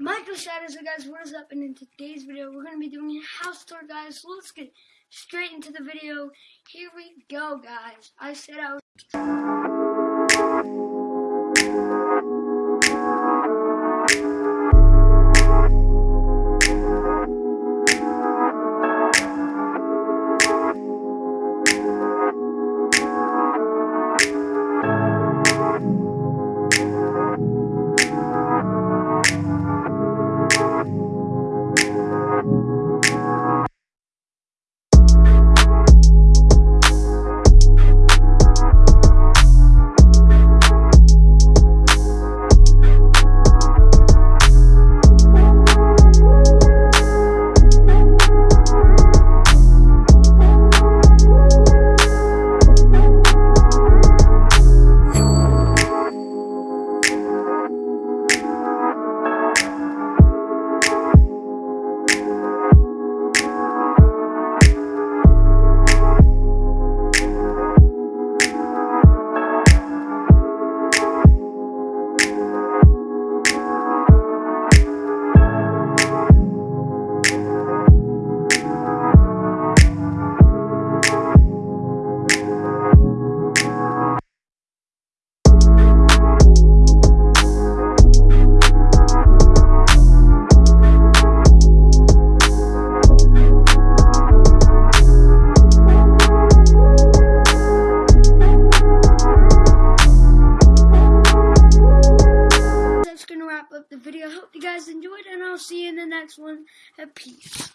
Michael Shadows, so guys, what is up? And in today's video, we're going to be doing a house tour, guys. So let's get straight into the video. Here we go, guys. I said I was... The video. I Hope you guys enjoyed, and I'll see you in the next one. Peace.